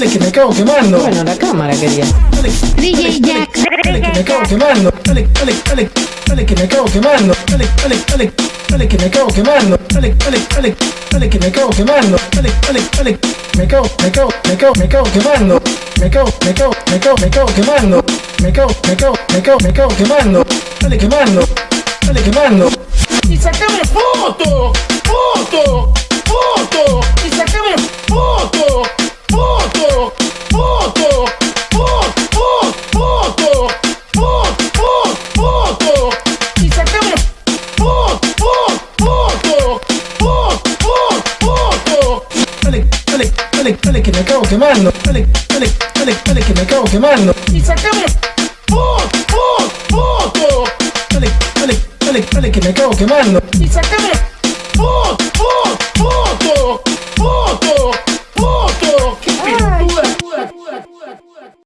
dale que me acabo quemando. Bueno, la cámara quería. Dale, DJ Jack. dale que me acabo quemando. Dale, dale, dale, dale que me acabo quemando. Dale, dale, dale, dale que me acabo quemando. Dale, dale, dale, dale que me acabo quemando. Dale, dale, dale, me acabo, me acabo, me acabo, me acabo quemando. Me acabo, me acabo, me acabo, me acabo quemando. Me acabo, me acabo, me acabo, me acabo quemando. Dale quemando, dale quemando. Y sacame foto, foto, Dale, dale, que me acabo quemando. Dale, dale, dale, dale que me acabo quemando. Y sacame foto, foto. Dale, dale, dale, dale que me acabo quemando. Y sacame foto.